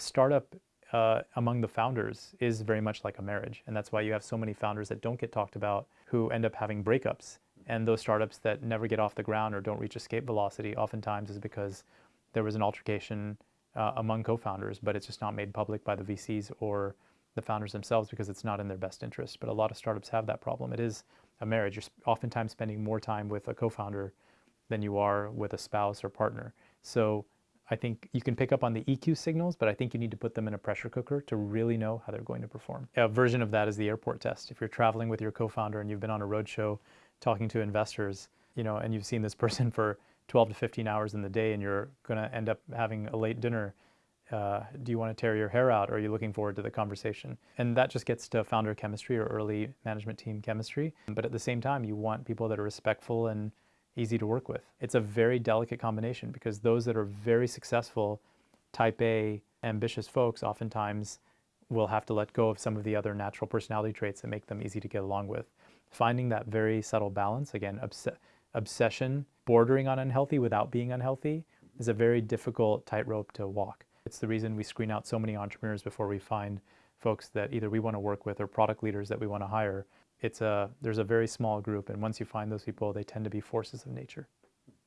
startup uh, among the founders is very much like a marriage. And that's why you have so many founders that don't get talked about who end up having breakups. And those startups that never get off the ground or don't reach escape velocity oftentimes is because there was an altercation uh, among co-founders, but it's just not made public by the VCs or the founders themselves because it's not in their best interest. But a lot of startups have that problem. It is a marriage. You're oftentimes spending more time with a co-founder than you are with a spouse or partner. So I think you can pick up on the EQ signals, but I think you need to put them in a pressure cooker to really know how they're going to perform. A version of that is the airport test. If you're traveling with your co-founder and you've been on a roadshow talking to investors, you know, and you've seen this person for 12 to 15 hours in the day and you're going to end up having a late dinner, uh, do you want to tear your hair out or are you looking forward to the conversation? And that just gets to founder chemistry or early management team chemistry. But at the same time, you want people that are respectful and easy to work with. It's a very delicate combination because those that are very successful, type A, ambitious folks oftentimes will have to let go of some of the other natural personality traits that make them easy to get along with. Finding that very subtle balance, again, obs obsession, bordering on unhealthy without being unhealthy, is a very difficult tightrope to walk. It's the reason we screen out so many entrepreneurs before we find folks that either we want to work with or product leaders that we want to hire it's a, there's a very small group, and once you find those people, they tend to be forces of nature.